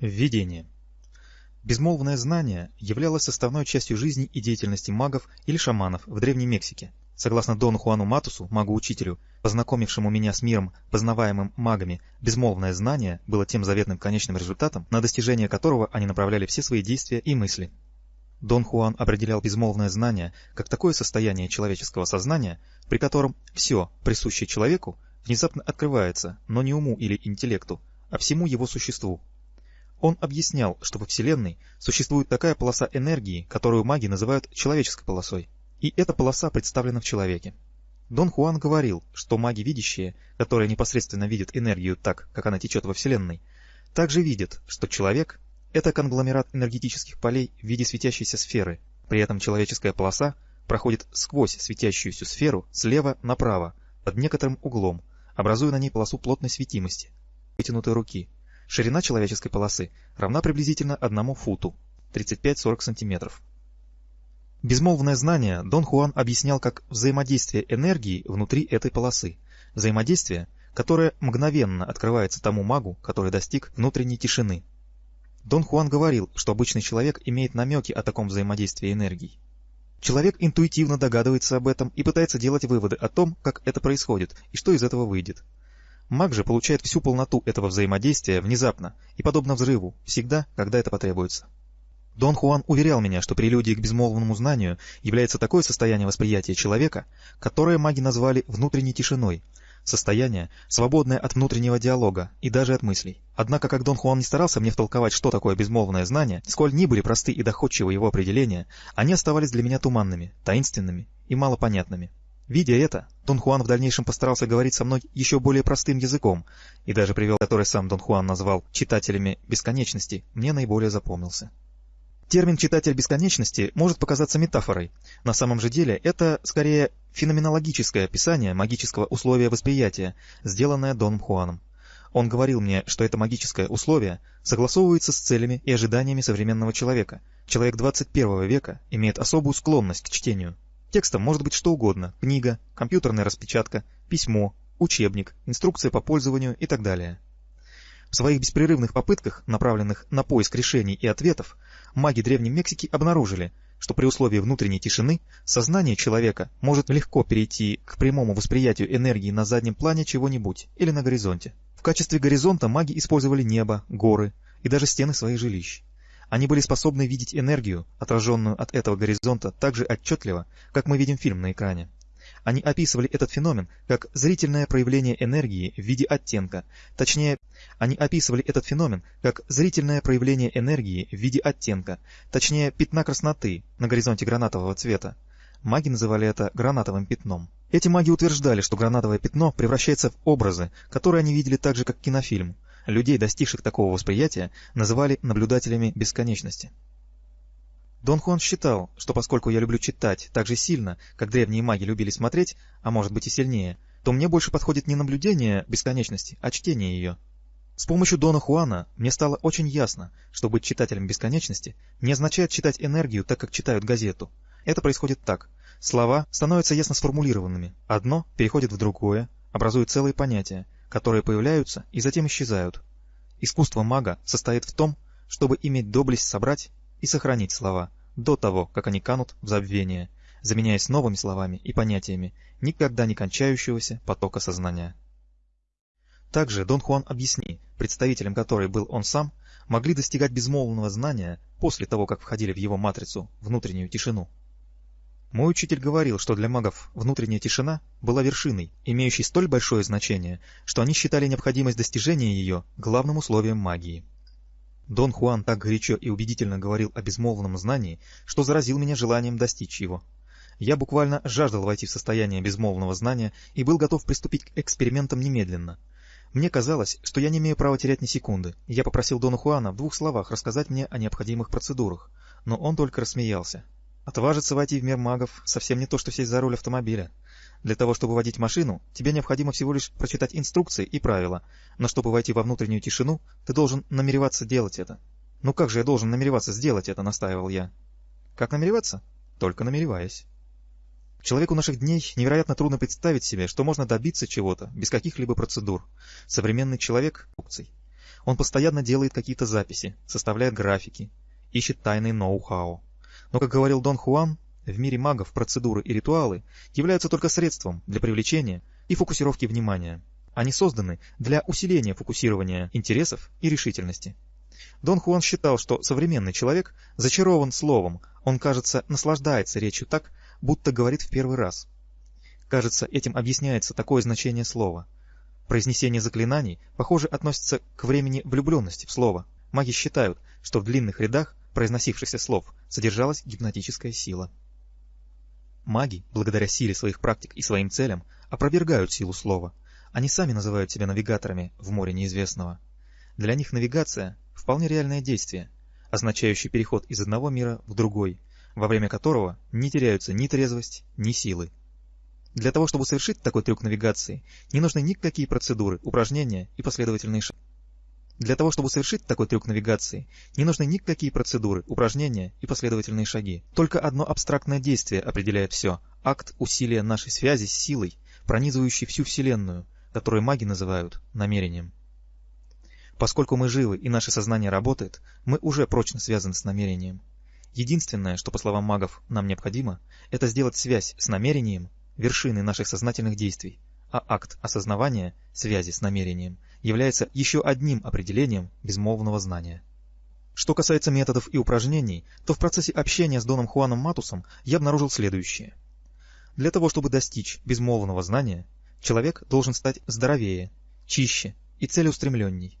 Введение. Безмолвное знание являлось составной частью жизни и деятельности магов или шаманов в Древней Мексике. Согласно Дону Хуану Матусу, магу-учителю, познакомившему меня с миром, познаваемым магами, безмолвное знание было тем заветным конечным результатом, на достижение которого они направляли все свои действия и мысли. Дон Хуан определял безмолвное знание как такое состояние человеческого сознания, при котором все, присущее человеку, внезапно открывается, но не уму или интеллекту, а всему его существу. Он объяснял, что во Вселенной существует такая полоса энергии, которую маги называют человеческой полосой, и эта полоса представлена в человеке. Дон Хуан говорил, что маги видящие, которые непосредственно видят энергию так, как она течет во Вселенной, также видят, что человек — это конгломерат энергетических полей в виде светящейся сферы, при этом человеческая полоса проходит сквозь светящуюся сферу слева направо, под некоторым углом, образуя на ней полосу плотной светимости, вытянутой руки, Ширина человеческой полосы равна приблизительно одному футу 35-40 см. Безмолвное знание Дон Хуан объяснял как взаимодействие энергии внутри этой полосы, взаимодействие, которое мгновенно открывается тому магу, который достиг внутренней тишины. Дон Хуан говорил, что обычный человек имеет намеки о таком взаимодействии энергий. Человек интуитивно догадывается об этом и пытается делать выводы о том, как это происходит и что из этого выйдет. Маг же получает всю полноту этого взаимодействия внезапно и подобно взрыву, всегда, когда это потребуется. Дон Хуан уверял меня, что прелюдией к безмолвному знанию является такое состояние восприятия человека, которое маги назвали внутренней тишиной, состояние, свободное от внутреннего диалога и даже от мыслей. Однако, как Дон Хуан не старался мне втолковать, что такое безмолвное знание, сколь ни были просты и доходчивы его определения, они оставались для меня туманными, таинственными и малопонятными. Видя это, Дон Хуан в дальнейшем постарался говорить со мной еще более простым языком, и даже привел, который сам Дон Хуан назвал «читателями бесконечности», мне наиболее запомнился. Термин «читатель бесконечности» может показаться метафорой. На самом же деле это, скорее, феноменологическое описание магического условия восприятия, сделанное Доном Хуаном. Он говорил мне, что это магическое условие согласовывается с целями и ожиданиями современного человека. Человек 21 века имеет особую склонность к чтению, Текстом может быть что угодно – книга, компьютерная распечатка, письмо, учебник, инструкция по пользованию и так далее. В своих беспрерывных попытках, направленных на поиск решений и ответов, маги Древней Мексики обнаружили, что при условии внутренней тишины сознание человека может легко перейти к прямому восприятию энергии на заднем плане чего-нибудь или на горизонте. В качестве горизонта маги использовали небо, горы и даже стены своих жилищ. Они были способны видеть энергию, отраженную от этого горизонта, так же отчетливо, как мы видим фильм на экране. Они описывали этот феномен как зрительное проявление энергии в виде оттенка. Точнее, они описывали этот феномен как зрительное проявление энергии в виде оттенка, точнее, пятна красноты на горизонте гранатового цвета. Маги называли это гранатовым пятном. Эти маги утверждали, что гранатовое пятно превращается в образы, которые они видели так же, как кинофильм. Людей, достигших такого восприятия, называли наблюдателями бесконечности. Дон Хуан считал, что поскольку я люблю читать так же сильно, как древние маги любили смотреть, а может быть и сильнее, то мне больше подходит не наблюдение бесконечности, а чтение ее. С помощью Дона Хуана мне стало очень ясно, что быть читателем бесконечности не означает читать энергию так, как читают газету. Это происходит так. Слова становятся ясно сформулированными. Одно переходит в другое, образует целые понятия, которые появляются и затем исчезают. Искусство мага состоит в том, чтобы иметь доблесть собрать и сохранить слова до того, как они канут в забвение, заменяясь новыми словами и понятиями никогда не кончающегося потока сознания. Также Дон Хуан объясни, представителем которой был он сам, могли достигать безмолвного знания после того, как входили в его матрицу, внутреннюю тишину. Мой учитель говорил, что для магов внутренняя тишина была вершиной, имеющей столь большое значение, что они считали необходимость достижения ее главным условием магии. Дон Хуан так горячо и убедительно говорил о безмолвном знании, что заразил меня желанием достичь его. Я буквально жаждал войти в состояние безмолвного знания и был готов приступить к экспериментам немедленно. Мне казалось, что я не имею права терять ни секунды, я попросил Дона Хуана в двух словах рассказать мне о необходимых процедурах, но он только рассмеялся. Отважиться войти в мир магов совсем не то, что сесть за руль автомобиля. Для того, чтобы водить машину, тебе необходимо всего лишь прочитать инструкции и правила, но чтобы войти во внутреннюю тишину, ты должен намереваться делать это. Ну как же я должен намереваться сделать это, настаивал я. Как намереваться? Только намереваясь. Человеку наших дней невероятно трудно представить себе, что можно добиться чего-то без каких-либо процедур. Современный человек. Он постоянно делает какие-то записи, составляет графики, ищет тайный ноу-хау. Но, как говорил Дон Хуан, в мире магов процедуры и ритуалы являются только средством для привлечения и фокусировки внимания. Они созданы для усиления фокусирования интересов и решительности. Дон Хуан считал, что современный человек зачарован словом, он, кажется, наслаждается речью так, будто говорит в первый раз. Кажется, этим объясняется такое значение слова. Произнесение заклинаний, похоже, относится к времени влюбленности в слово. Маги считают, что в длинных рядах произносившихся слов содержалась гипнотическая сила. Маги, благодаря силе своих практик и своим целям, опровергают силу слова. Они сами называют себя навигаторами в море неизвестного. Для них навигация – вполне реальное действие, означающее переход из одного мира в другой, во время которого не теряются ни трезвость, ни силы. Для того, чтобы совершить такой трюк навигации, не нужны никакие процедуры, упражнения и последовательные шаги. Для того, чтобы совершить такой трюк навигации, не нужны никакие процедуры, упражнения и последовательные шаги. Только одно абстрактное действие определяет все – акт усилия нашей связи с силой, пронизывающей всю Вселенную, которую маги называют намерением. Поскольку мы живы и наше сознание работает, мы уже прочно связаны с намерением. Единственное, что, по словам магов, нам необходимо, это сделать связь с намерением вершиной наших сознательных действий, а акт осознавания связи с намерением является еще одним определением безмолвного знания. Что касается методов и упражнений, то в процессе общения с Доном Хуаном Матусом я обнаружил следующее. Для того, чтобы достичь безмолвного знания, человек должен стать здоровее, чище и целеустремленней.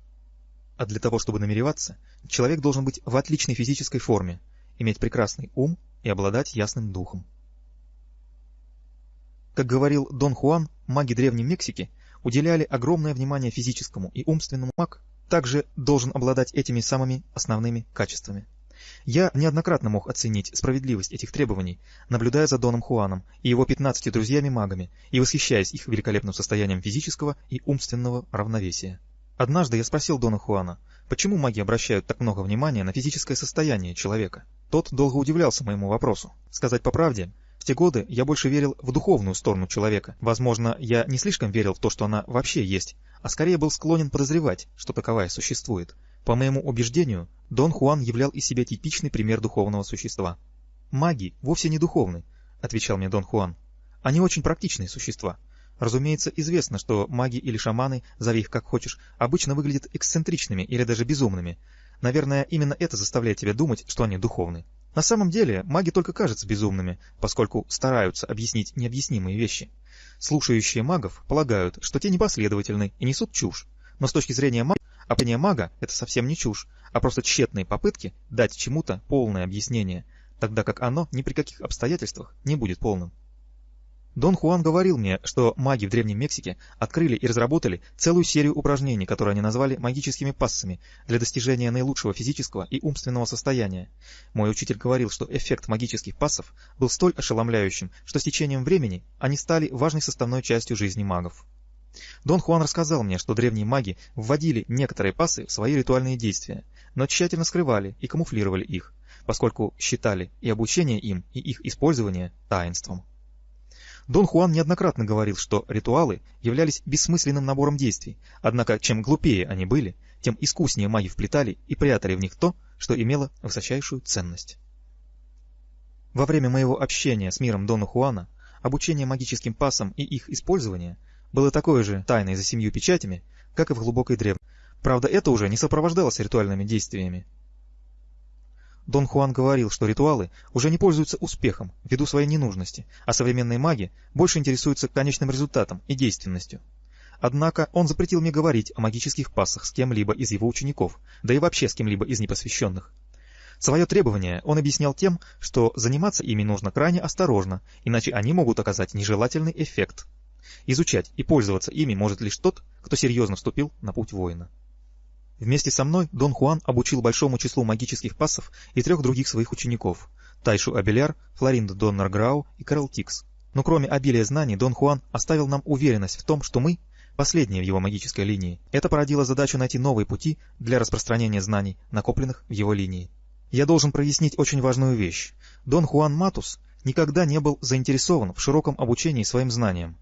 А для того, чтобы намереваться, человек должен быть в отличной физической форме, иметь прекрасный ум и обладать ясным духом. Как говорил Дон Хуан, маги Древней Мексики уделяли огромное внимание физическому и умственному маг также должен обладать этими самыми основными качествами. Я неоднократно мог оценить справедливость этих требований, наблюдая за Доном Хуаном и его 15 друзьями-магами и восхищаясь их великолепным состоянием физического и умственного равновесия. Однажды я спросил Дона Хуана, почему маги обращают так много внимания на физическое состояние человека. Тот долго удивлялся моему вопросу. Сказать по правде, те годы я больше верил в духовную сторону человека. Возможно, я не слишком верил в то, что она вообще есть, а скорее был склонен подозревать, что таковая существует. По моему убеждению, Дон Хуан являл из себя типичный пример духовного существа. «Маги вовсе не духовны», — отвечал мне Дон Хуан. «Они очень практичные существа. Разумеется, известно, что маги или шаманы, зови их как хочешь, обычно выглядят эксцентричными или даже безумными, Наверное, именно это заставляет тебя думать, что они духовны. На самом деле, маги только кажутся безумными, поскольку стараются объяснить необъяснимые вещи. Слушающие магов полагают, что те непоследовательны и несут чушь. Но с точки зрения мага, определение мага – это совсем не чушь, а просто тщетные попытки дать чему-то полное объяснение, тогда как оно ни при каких обстоятельствах не будет полным. Дон Хуан говорил мне, что маги в Древней Мексике открыли и разработали целую серию упражнений, которые они назвали магическими пассами, для достижения наилучшего физического и умственного состояния. Мой учитель говорил, что эффект магических пассов был столь ошеломляющим, что с течением времени они стали важной составной частью жизни магов. Дон Хуан рассказал мне, что древние маги вводили некоторые пассы в свои ритуальные действия, но тщательно скрывали и камуфлировали их, поскольку считали и обучение им, и их использование таинством. Дон Хуан неоднократно говорил, что ритуалы являлись бессмысленным набором действий, однако чем глупее они были, тем искуснее маги вплетали и прятали в них то, что имело высочайшую ценность. Во время моего общения с миром Дона Хуана обучение магическим пасам и их использование было такое же тайной за семью печатями, как и в глубокой древности. Правда, это уже не сопровождалось ритуальными действиями. Дон Хуан говорил, что ритуалы уже не пользуются успехом ввиду своей ненужности, а современные маги больше интересуются конечным результатом и действенностью. Однако он запретил мне говорить о магических пассах с кем-либо из его учеников, да и вообще с кем-либо из непосвященных. Свое требование он объяснял тем, что заниматься ими нужно крайне осторожно, иначе они могут оказать нежелательный эффект. Изучать и пользоваться ими может лишь тот, кто серьезно вступил на путь воина. Вместе со мной Дон Хуан обучил большому числу магических пассов и трех других своих учеников – Тайшу Абеляр, Флоринду Доннер и Карл Тикс. Но кроме обилия знаний, Дон Хуан оставил нам уверенность в том, что мы – последние в его магической линии. Это породило задачу найти новые пути для распространения знаний, накопленных в его линии. Я должен прояснить очень важную вещь. Дон Хуан Матус никогда не был заинтересован в широком обучении своим знаниям.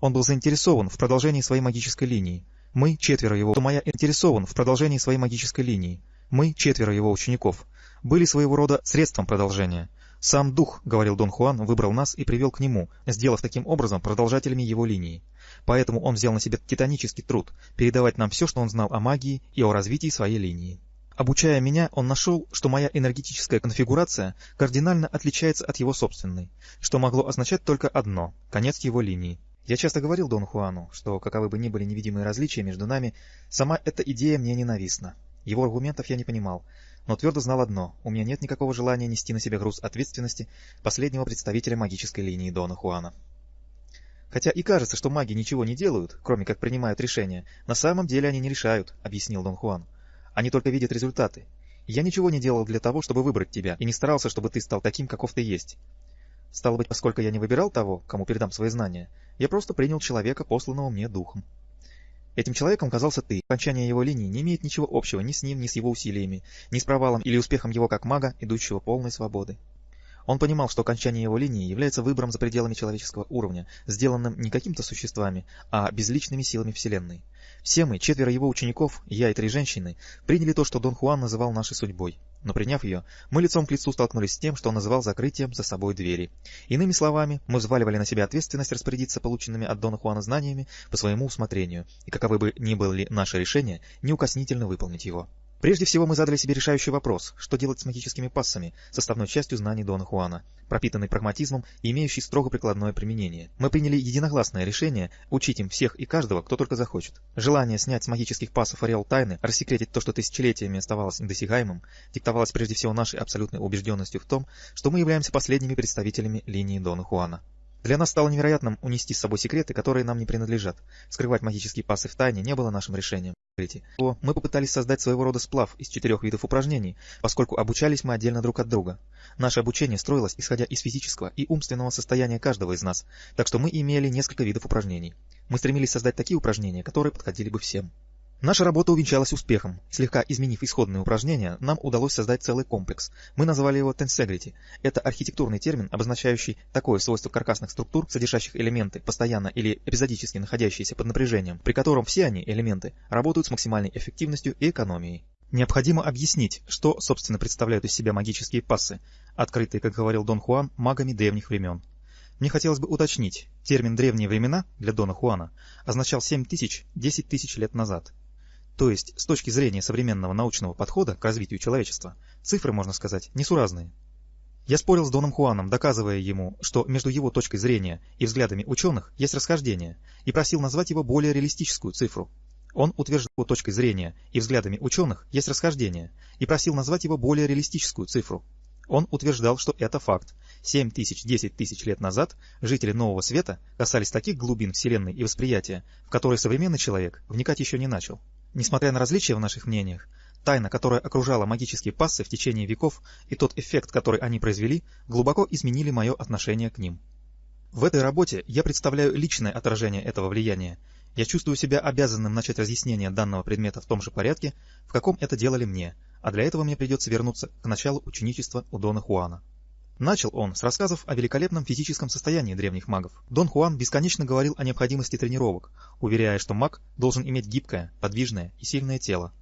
Он был заинтересован в продолжении своей магической линии – Мы, четверо его, что моя интересован в продолжении своей магической линии. Мы, четверо его учеников, были своего рода средством продолжения. Сам дух, говорил Дон Хуан, выбрал нас и привел к нему, сделав таким образом продолжателями его линии. Поэтому он взял на себя титанический труд передавать нам все, что он знал о магии и о развитии своей линии. Обучая меня, он нашел, что моя энергетическая конфигурация кардинально отличается от его собственной, что могло означать только одно – конец его линии. Я часто говорил Дон Хуану, что, каковы бы ни были невидимые различия между нами, сама эта идея мне ненавистна. Его аргументов я не понимал, но твердо знал одно – у меня нет никакого желания нести на себя груз ответственности последнего представителя магической линии Дона Хуана. Хотя и кажется, что маги ничего не делают, кроме как принимают решения, на самом деле они не решают, объяснил Дон Хуан. Они только видят результаты. Я ничего не делал для того, чтобы выбрать тебя, и не старался, чтобы ты стал таким, каков ты есть. Стало быть, поскольку я не выбирал того, кому передам свои знания, я просто принял человека, посланного мне духом. Этим человеком казался ты. Окончание его линии не имеет ничего общего ни с ним, ни с его усилиями, ни с провалом или успехом его как мага, идущего полной свободы. Он понимал, что окончание его линии является выбором за пределами человеческого уровня, сделанным не какими-то существами, а безличными силами Вселенной. Все мы, четверо его учеников, я и три женщины, приняли то, что Дон Хуан называл нашей судьбой. Но приняв ее, мы лицом к лицу столкнулись с тем, что он называл закрытием за собой двери. Иными словами, мы взваливали на себя ответственность распорядиться полученными от Дона Хуана знаниями по своему усмотрению, и каковы бы ни были наши решения, неукоснительно выполнить его. Прежде всего мы задали себе решающий вопрос, что делать с магическими пассами, составной частью знаний Дона Хуана, пропитанный прагматизмом и имеющий строго прикладное применение. Мы приняли единогласное решение учить им всех и каждого, кто только захочет. Желание снять с магических пассов ореол тайны, рассекретить то, что тысячелетиями оставалось недосягаемым, диктовалось прежде всего нашей абсолютной убежденностью в том, что мы являемся последними представителями линии Дона Хуана. Для нас стало невероятным унести с собой секреты, которые нам не принадлежат. Скрывать магические пассы в тайне не было нашим решением. Мы попытались создать своего рода сплав из четырех видов упражнений, поскольку обучались мы отдельно друг от друга. Наше обучение строилось исходя из физического и умственного состояния каждого из нас, так что мы имели несколько видов упражнений. Мы стремились создать такие упражнения, которые подходили бы всем. Наша работа увенчалась успехом. Слегка изменив исходные упражнения, нам удалось создать целый комплекс. Мы назвали его Tensegrity. Это архитектурный термин, обозначающий такое свойство каркасных структур, содержащих элементы, постоянно или эпизодически находящиеся под напряжением, при котором все они, элементы, работают с максимальной эффективностью и экономией. Необходимо объяснить, что, собственно, представляют из себя магические пассы, открытые, как говорил Дон Хуан, магами древних времен. Мне хотелось бы уточнить, термин «древние времена» для Дона Хуана означал 7 тысяч, 10 тысяч лет назад. То есть, с точки зрения современного научного подхода к развитию человечества, цифры, можно сказать, несуразные. Я спорил с Доном Хуаном, доказывая ему, что между его точкой зрения и взглядами ученых есть расхождение, и просил назвать его более реалистическую цифру. Он утверждал, что точкой зрения и взглядами ученых есть расхождение, и просил назвать его более реалистическую цифру. Он утверждал, что это факт. 7 тысяч, 10 тысяч лет назад жители Нового Света касались таких глубин Вселенной и восприятия, в которые современный человек вникать еще не начал. Несмотря на различия в наших мнениях, тайна, которая окружала магические пассы в течение веков и тот эффект, который они произвели, глубоко изменили мое отношение к ним. В этой работе я представляю личное отражение этого влияния. Я чувствую себя обязанным начать разъяснение данного предмета в том же порядке, в каком это делали мне, а для этого мне придется вернуться к началу ученичества у Дона Хуана. Начал он с рассказов о великолепном физическом состоянии древних магов. Дон Хуан бесконечно говорил о необходимости тренировок, уверяя, что маг должен иметь гибкое, подвижное и сильное тело.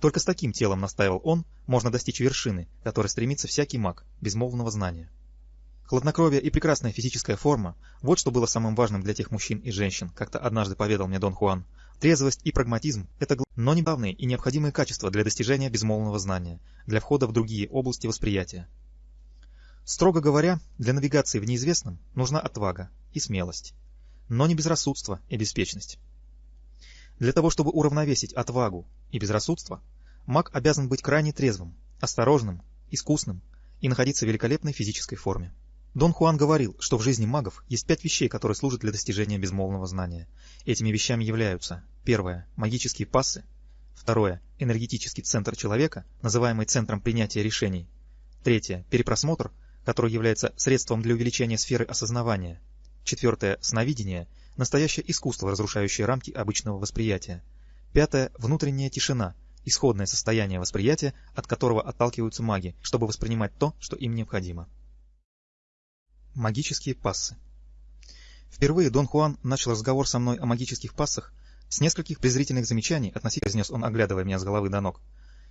Только с таким телом, настаивал он, можно достичь вершины, которой стремится всякий маг, безмолвного знания. Хладнокровие и прекрасная физическая форма – вот что было самым важным для тех мужчин и женщин, как-то однажды поведал мне Дон Хуан. Трезвость и прагматизм – это но не и необходимые качества для достижения безмолвного знания, для входа в другие области восприятия. Строго говоря, для навигации в неизвестном нужна отвага и смелость, но не безрассудство и беспечность. Для того, чтобы уравновесить отвагу и безрассудство, маг обязан быть крайне трезвым, осторожным, искусным и находиться в великолепной физической форме. Дон Хуан говорил, что в жизни магов есть пять вещей, которые служат для достижения безмолвного знания. Этими вещами являются первое – магические пассы, второе – энергетический центр человека, называемый центром принятия решений, третье – перепросмотр – который является средством для увеличения сферы осознавания. Четвертое – сновидение, настоящее искусство, разрушающее рамки обычного восприятия. Пятое – внутренняя тишина, исходное состояние восприятия, от которого отталкиваются маги, чтобы воспринимать то, что им необходимо. Магические пассы Впервые Дон Хуан начал разговор со мной о магических пассах, С нескольких презрительных замечаний относительно произнес он, оглядывая меня с головы до ног.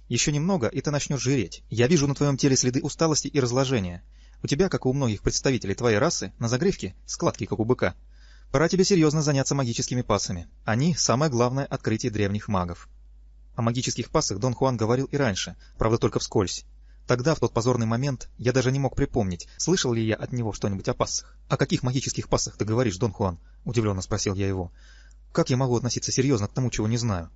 Еще немного, и ты начнешь жиреть. Я вижу на твоем теле следы усталости и разложения. У тебя, как и у многих представителей твоей расы, на загривке складки, как у быка. Пора тебе серьезно заняться магическими пассами. Они – самое главное открытие древних магов. О магических пассах Дон Хуан говорил и раньше, правда только вскользь. Тогда, в тот позорный момент, я даже не мог припомнить, слышал ли я от него что-нибудь о пассах. «О каких магических пассах ты говоришь, Дон Хуан?» – удивленно спросил я его. «Как я могу относиться серьезно к тому, чего не знаю?»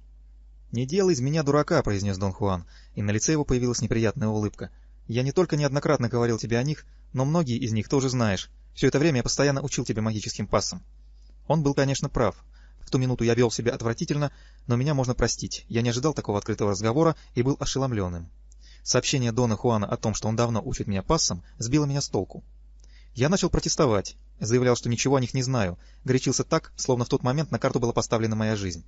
«Не делай из меня дурака», — произнес Дон Хуан, и на лице его появилась неприятная улыбка. «Я не только неоднократно говорил тебе о них, но многие из них тоже знаешь. Все это время я постоянно учил тебя магическим пассам». Он был, конечно, прав. В ту минуту я вел себя отвратительно, но меня можно простить. Я не ожидал такого открытого разговора и был ошеломленным. Сообщение Дона Хуана о том, что он давно учит меня пассам, сбило меня с толку. Я начал протестовать, заявлял, что ничего о них не знаю, горячился так, словно в тот момент на карту была поставлена моя жизнь.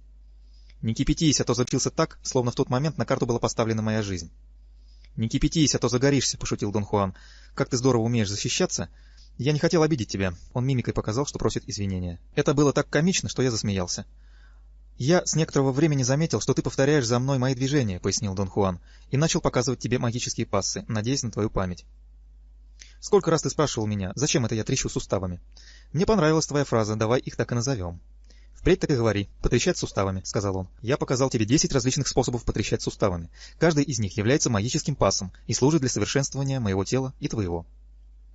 Не кипятись, а то запился так, словно в тот момент на карту была поставлена моя жизнь. Не кипятись, а то загоришься, пошутил Дон Хуан. Как ты здорово умеешь защищаться. Я не хотел обидеть тебя. Он мимикой показал, что просит извинения. Это было так комично, что я засмеялся. Я с некоторого времени заметил, что ты повторяешь за мной мои движения, пояснил Дон Хуан, и начал показывать тебе магические пассы, надеясь на твою память. Сколько раз ты спрашивал меня, зачем это я трещу суставами? Мне понравилась твоя фраза, давай их так и назовем. «Впредь так и говори. Потрещать суставами», — сказал он. «Я показал тебе 10 различных способов потрещать суставами. Каждый из них является магическим пассом и служит для совершенствования моего тела и твоего».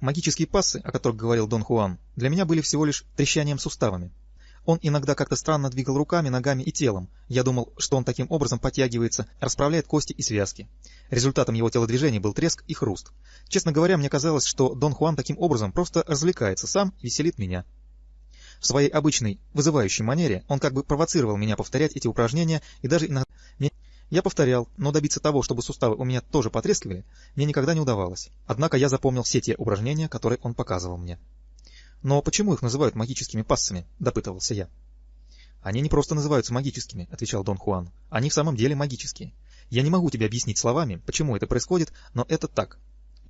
Магические пассы, о которых говорил Дон Хуан, для меня были всего лишь трещанием суставами. Он иногда как-то странно двигал руками, ногами и телом. Я думал, что он таким образом подтягивается, расправляет кости и связки. Результатом его телодвижений был треск и хруст. Честно говоря, мне казалось, что Дон Хуан таким образом просто развлекается сам, веселит меня. В своей обычной, вызывающей манере он как бы провоцировал меня повторять эти упражнения и даже иногда... Я повторял, но добиться того, чтобы суставы у меня тоже потрескивали, мне никогда не удавалось. Однако я запомнил все те упражнения, которые он показывал мне. «Но почему их называют магическими пассами?» – допытывался я. «Они не просто называются магическими», — отвечал Дон Хуан. «Они в самом деле магические. Я не могу тебе объяснить словами, почему это происходит, но это так.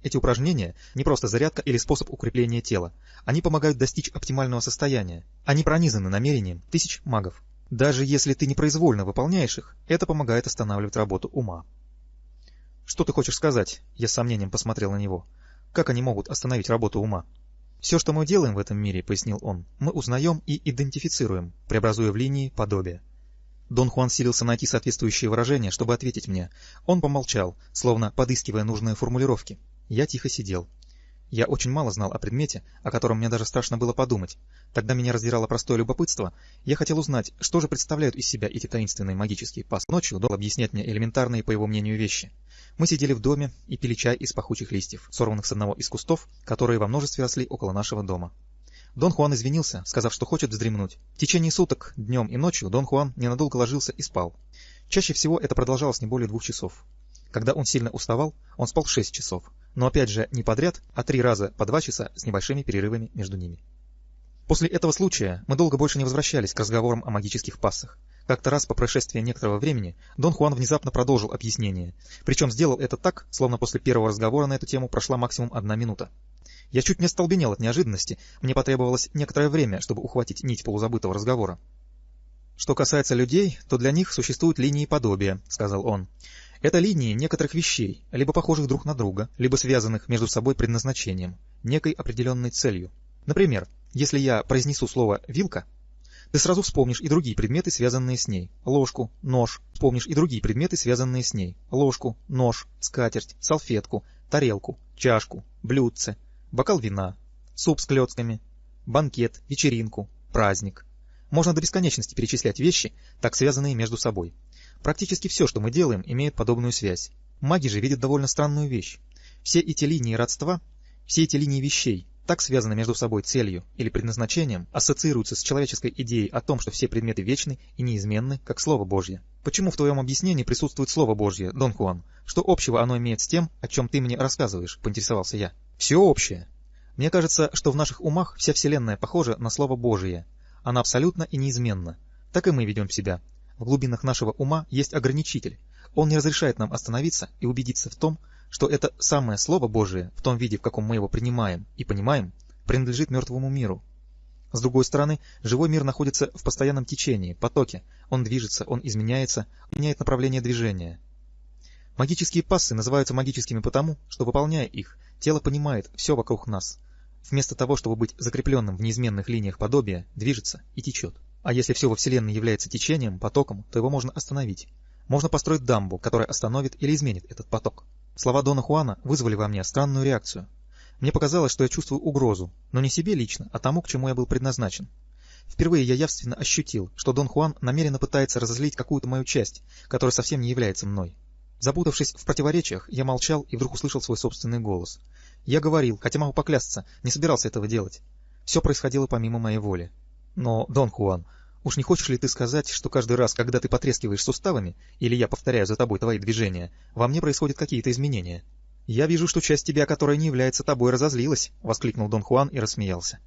Эти упражнения не просто зарядка или способ укрепления тела. Они помогают достичь оптимального состояния. Они пронизаны намерением тысяч магов. Даже если ты непроизвольно выполняешь их, это помогает останавливать работу ума. Что ты хочешь сказать? Я с сомнением посмотрел на него. Как они могут остановить работу ума? Все, что мы делаем в этом мире, пояснил он, мы узнаем и идентифицируем, преобразуя в линии подобие. Дон Хуан силился найти соответствующие выражения, чтобы ответить мне. Он помолчал, словно подыскивая нужные формулировки. Я тихо сидел. Я очень мало знал о предмете, о котором мне даже страшно было подумать. Тогда меня раздирало простое любопытство. Я хотел узнать, что же представляют из себя эти таинственные магические пас. Ночью Дол объяснять мне элементарные, по его мнению, вещи. Мы сидели в доме и пили чай из пахучих листьев, сорванных с одного из кустов, которые во множестве росли около нашего дома. Дон Хуан извинился, сказав, что хочет вздремнуть. В течение суток, днем и ночью, Дон Хуан ненадолго ложился и спал. Чаще всего это продолжалось не более двух часов. Когда он сильно уставал, он спал шесть часов, но опять же не подряд, а три раза по два часа с небольшими перерывами между ними. После этого случая мы долго больше не возвращались к разговорам о магических пассах. Как-то раз по прошествии некоторого времени Дон Хуан внезапно продолжил объяснение, причем сделал это так, словно после первого разговора на эту тему прошла максимум одна минута. Я чуть не остолбенел от неожиданности, мне потребовалось некоторое время, чтобы ухватить нить полузабытого разговора. «Что касается людей, то для них существуют линии подобия», — сказал он. Это линии некоторых вещей, либо похожих друг на друга, либо связанных между собой предназначением, некой определенной целью. Например, если я произнесу слово «вилка», ты сразу вспомнишь и другие предметы, связанные с ней. Ложку, нож. Вспомнишь и другие предметы, связанные с ней. Ложку, нож, скатерть, салфетку, тарелку, чашку, блюдце, бокал вина, суп с клетками, банкет, вечеринку, праздник. Можно до бесконечности перечислять вещи, так связанные между собой. Практически все, что мы делаем, имеет подобную связь. Маги же видят довольно странную вещь. Все эти линии родства, все эти линии вещей, так связаны между собой целью или предназначением, ассоциируются с человеческой идеей о том, что все предметы вечны и неизменны, как Слово Божье. Почему в твоем объяснении присутствует Слово Божье, Дон Хуан? Что общего оно имеет с тем, о чем ты мне рассказываешь, поинтересовался я. Все общее. Мне кажется, что в наших умах вся Вселенная похожа на Слово Божие. Она абсолютно и неизменна. Так и мы ведем себя. В глубинах нашего ума есть ограничитель. Он не разрешает нам остановиться и убедиться в том, что это самое Слово Божие, в том виде, в каком мы его принимаем и понимаем, принадлежит мертвому миру. С другой стороны, живой мир находится в постоянном течении, потоке. Он движется, он изменяется, меняет направление движения. Магические пассы называются магическими потому, что, выполняя их, тело понимает все вокруг нас. Вместо того, чтобы быть закрепленным в неизменных линиях подобия, движется и течет. А если все во Вселенной является течением, потоком, то его можно остановить. Можно построить дамбу, которая остановит или изменит этот поток. Слова Дона Хуана вызвали во мне странную реакцию. Мне показалось, что я чувствую угрозу, но не себе лично, а тому, к чему я был предназначен. Впервые я явственно ощутил, что Дон Хуан намеренно пытается разозлить какую-то мою часть, которая совсем не является мной. Запутавшись в противоречиях, я молчал и вдруг услышал свой собственный голос. Я говорил, хотя могу поклясться, не собирался этого делать. Все происходило помимо моей воли. Но, Дон Хуан, уж не хочешь ли ты сказать, что каждый раз, когда ты потрескиваешь суставами, или я повторяю за тобой твои движения, во мне происходят какие-то изменения? «Я вижу, что часть тебя, которая не является тобой, разозлилась», — воскликнул Дон Хуан и рассмеялся.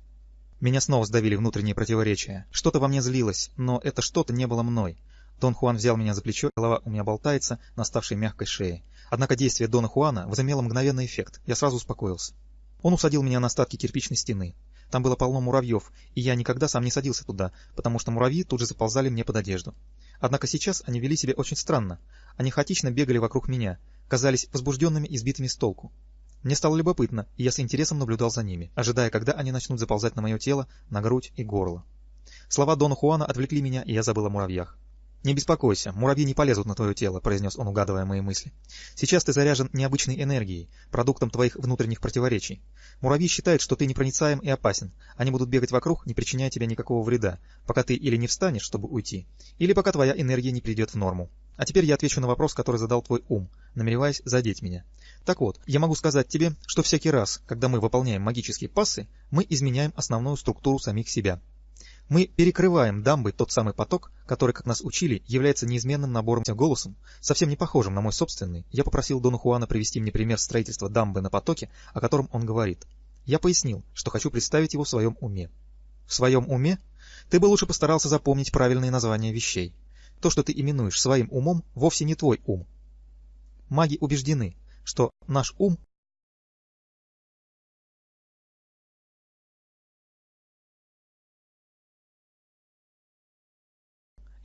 Меня снова сдавили внутренние противоречия. Что-то во мне злилось, но это что-то не было мной. Дон Хуан взял меня за плечо, голова у меня болтается на ставшей мягкой шее. Однако действие Дона Хуана возымело мгновенный эффект. Я сразу успокоился. Он усадил меня на остатки кирпичной стены. Там было полно муравьев, и я никогда сам не садился туда, потому что муравьи тут же заползали мне под одежду. Однако сейчас они вели себя очень странно. Они хаотично бегали вокруг меня, казались возбужденными и сбитыми с толку. Мне стало любопытно, и я с интересом наблюдал за ними, ожидая, когда они начнут заползать на мое тело, на грудь и горло. Слова Дона Хуана отвлекли меня, и я забыл о муравьях. «Не беспокойся, муравьи не полезут на твое тело», — произнес он, угадывая мои мысли. «Сейчас ты заряжен необычной энергией, продуктом твоих внутренних противоречий. Муравьи считают, что ты непроницаем и опасен. Они будут бегать вокруг, не причиняя тебе никакого вреда, пока ты или не встанешь, чтобы уйти, или пока твоя энергия не придет в норму. А теперь я отвечу на вопрос, который задал твой ум, намереваясь задеть меня. Так вот, я могу сказать тебе, что всякий раз, когда мы выполняем магические пассы, мы изменяем основную структуру самих себя. Мы перекрываем дамбой тот самый поток, который, как нас учили, является неизменным набором голосом, совсем не похожим на мой собственный. Я попросил Дона Хуана привести мне пример строительства дамбы на потоке, о котором он говорит. Я пояснил, что хочу представить его в своем уме. В своем уме? Ты бы лучше постарался запомнить правильные названия вещей. То, что ты именуешь своим умом, вовсе не твой ум. Маги убеждены, что наш ум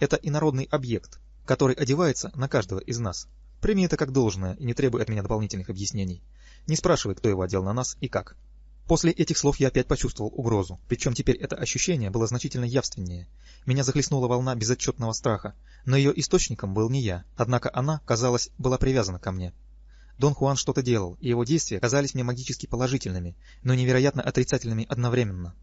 это инородный объект, который одевается на каждого из нас. Прими это как должное и не требуй от меня дополнительных объяснений. Не спрашивай, кто его одел на нас и как. После этих слов я опять почувствовал угрозу, причем теперь это ощущение было значительно явственнее. Меня захлестнула волна безотчетного страха, но ее источником был не я, однако она, казалось, была привязана ко мне. Дон Хуан что-то делал, и его действия казались мне магически положительными, но невероятно отрицательными одновременно.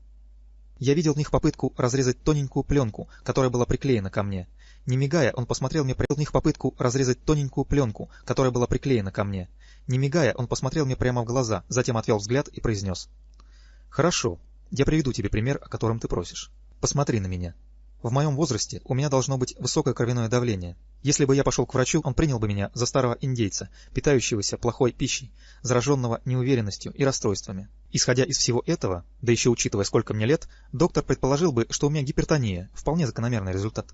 Я видел в них попытку разрезать тоненькую пленку, которая была приклеена ко мне. Не мигая, он посмотрел мне в них попытку разрезать тоненькую пленку, которая была приклеена ко мне. Не мигая, он посмотрел мне прямо в глаза, затем отвел взгляд и произнес. «Хорошо, я приведу тебе пример, о котором ты просишь. Посмотри на меня. В моем возрасте у меня должно быть высокое кровяное давление. Если бы я пошел к врачу, он принял бы меня за старого индейца, питающегося плохой пищей, зараженного неуверенностью и расстройствами. Исходя из всего этого, да еще учитывая, сколько мне лет, доктор предположил бы, что у меня гипертония, вполне закономерный результат.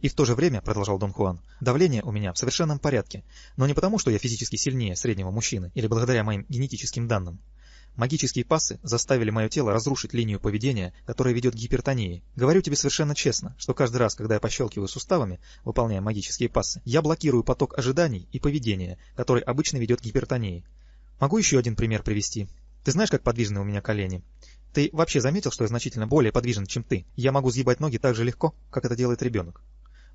И в то же время, продолжал Дон Хуан, давление у меня в совершенном порядке, но не потому, что я физически сильнее среднего мужчины или благодаря моим генетическим данным. Магические пассы заставили мое тело разрушить линию поведения, которая ведет к гипертонии. Говорю тебе совершенно честно, что каждый раз, когда я пощелкиваю суставами, выполняя магические пассы, я блокирую поток ожиданий и поведения, который обычно ведет к гипертонии. Могу еще один пример привести. Ты знаешь, как подвижны у меня колени? Ты вообще заметил, что я значительно более подвижен, чем ты? Я могу сгибать ноги так же легко, как это делает ребенок.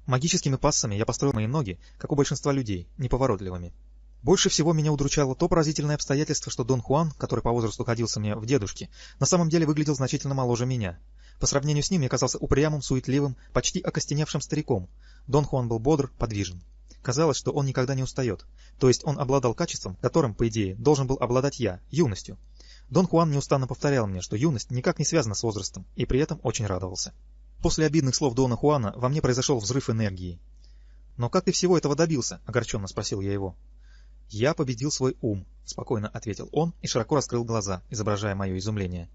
Магическими пассами я построил мои ноги, как у большинства людей, неповоротливыми. Больше всего меня удручало то поразительное обстоятельство, что Дон Хуан, который по возрасту ходился мне в дедушке, на самом деле выглядел значительно моложе меня. По сравнению с ним я казался упрямым, суетливым, почти окостеневшим стариком. Дон Хуан был бодр, подвижен. Казалось, что он никогда не устает. То есть он обладал качеством, которым, по идее, должен был обладать я, юностью. Дон Хуан неустанно повторял мне, что юность никак не связана с возрастом, и при этом очень радовался. После обидных слов Дона Хуана во мне произошел взрыв энергии. «Но как ты всего этого добился?» — огорченно спросил я его. «Я победил свой ум», — спокойно ответил он и широко раскрыл глаза, изображая мое изумление.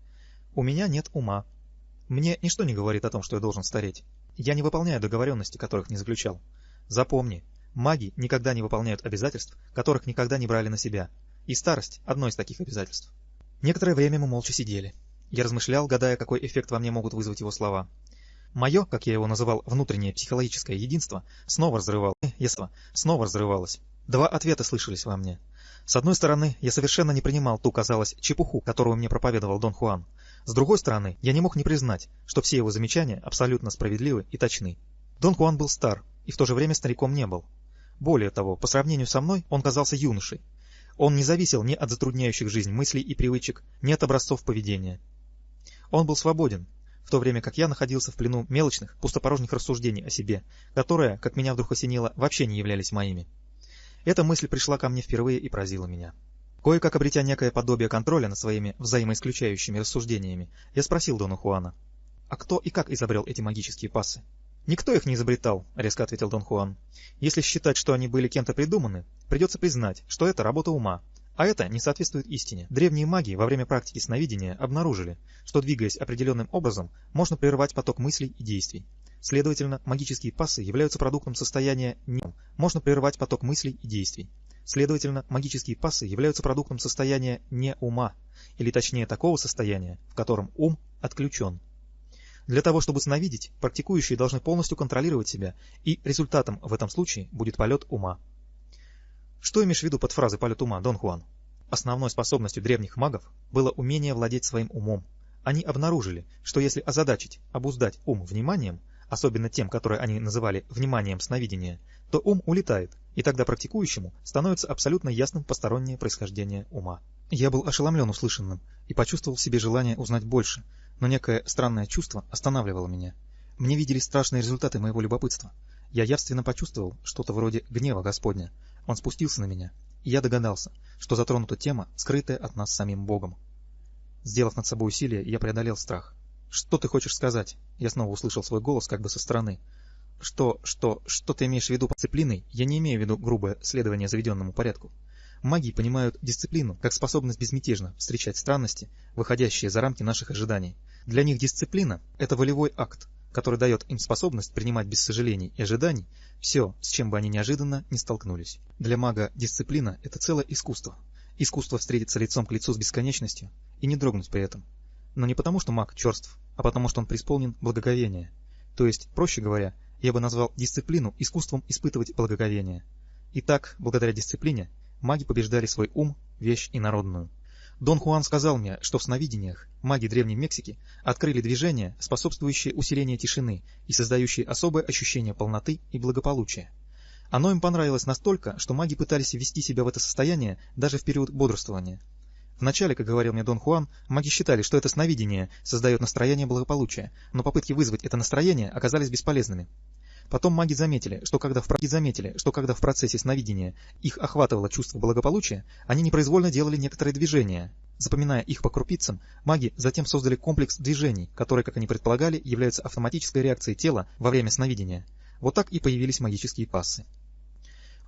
«У меня нет ума. Мне ничто не говорит о том, что я должен стареть. Я не выполняю договоренности, которых не заключал. Запомни, маги никогда не выполняют обязательств, которых никогда не брали на себя. И старость — одно из таких обязательств». Некоторое время мы молча сидели. Я размышлял, гадая, какой эффект во мне могут вызвать его слова. Мое, как я его называл, внутреннее психологическое единство снова разрывалось. Снова разрывалось. Два ответа слышались во мне. С одной стороны, я совершенно не принимал ту, казалось, чепуху, которую мне проповедовал Дон Хуан. С другой стороны, я не мог не признать, что все его замечания абсолютно справедливы и точны. Дон Хуан был стар, и в то же время стариком не был. Более того, по сравнению со мной, он казался юношей. Он не зависел ни от затрудняющих жизнь мыслей и привычек, ни от образцов поведения. Он был свободен, в то время как я находился в плену мелочных, пустопорожних рассуждений о себе, которые, как меня вдруг осенило, вообще не являлись моими. Эта мысль пришла ко мне впервые и поразила меня. Кое-как обретя некое подобие контроля над своими взаимоисключающими рассуждениями, я спросил Дона Хуана, а кто и как изобрел эти магические пассы? «Никто их не изобретал», — резко ответил Дон Хуан. «Если считать, что они были кем-то придуманы, придется признать, что это работа ума, а это не соответствует истине. Древние маги во время практики сновидения обнаружили, что двигаясь определенным образом, можно прервать поток мыслей и действий. Следовательно, магические пассы являются продуктом состояния не можно прервать поток мыслей и действий. Следовательно, магические пассы являются продуктом состояния не ума, или точнее такого состояния, в котором ум отключен. Для того, чтобы сновидеть, практикующие должны полностью контролировать себя, и результатом в этом случае будет полет ума. Что имеешь в виду под фразой «полет ума», Дон Хуан? Основной способностью древних магов было умение владеть своим умом. Они обнаружили, что если озадачить, обуздать ум вниманием, особенно тем, которое они называли вниманием сновидения, то ум улетает, и тогда практикующему становится абсолютно ясным постороннее происхождение ума. Я был ошеломлен услышанным и почувствовал в себе желание узнать больше, но некое странное чувство останавливало меня. Мне виделись страшные результаты моего любопытства. Я явственно почувствовал что-то вроде гнева Господня, он спустился на меня, и я догадался, что затронута тема, скрытая от нас самим Богом. Сделав над собой усилие, я преодолел страх. «Что ты хочешь сказать?» Я снова услышал свой голос как бы со стороны. «Что, что, что ты имеешь в виду под дисциплиной? Я не имею в виду грубое следование заведенному порядку. Маги понимают дисциплину как способность безмятежно встречать странности, выходящие за рамки наших ожиданий. Для них дисциплина – это волевой акт, который дает им способность принимать без сожалений и ожиданий все, с чем бы они неожиданно не столкнулись. Для мага дисциплина – это целое искусство. Искусство встретиться лицом к лицу с бесконечностью и не дрогнуть при этом. Но не потому, что маг черств, а потому, что он преисполнен благоговения. То есть, проще говоря, я бы назвал дисциплину искусством испытывать благоговение. Итак, благодаря дисциплине, маги побеждали свой ум, вещь и народную. Дон Хуан сказал мне, что в сновидениях маги Древней Мексики открыли движение, способствующее усилению тишины и создающее особое ощущение полноты и благополучия. Оно им понравилось настолько, что маги пытались ввести себя в это состояние даже в период бодрствования. Вначале, как говорил мне Дон Хуан, маги считали, что это сновидение создает настроение благополучия, но попытки вызвать это настроение оказались бесполезными. Потом маги заметили, что когда в, заметили, что когда в процессе сновидения их охватывало чувство благополучия, они непроизвольно делали некоторые движения. Запоминая их по крупицам, маги затем создали комплекс движений, которые, как они предполагали, являются автоматической реакцией тела во время сновидения. Вот так и появились магические пассы.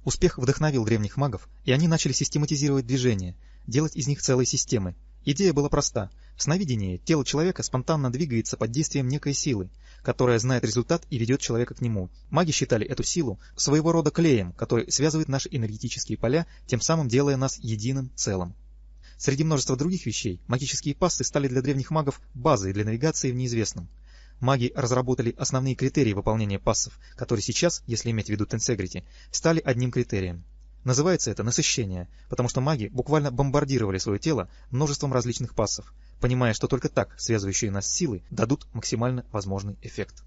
Успех вдохновил древних магов, и они начали систематизировать движения, делать из них целые системы. Идея была проста. В сновидении тело человека спонтанно двигается под действием некой силы, которая знает результат и ведет человека к нему. Маги считали эту силу своего рода клеем, который связывает наши энергетические поля, тем самым делая нас единым целым. Среди множества других вещей, магические пасты стали для древних магов базой для навигации в неизвестном. Маги разработали основные критерии выполнения пассов, которые сейчас, если иметь в виду тенсегрити, стали одним критерием. Называется это насыщение, потому что маги буквально бомбардировали свое тело множеством различных пассов, понимая, что только так связывающие нас силы дадут максимально возможный эффект.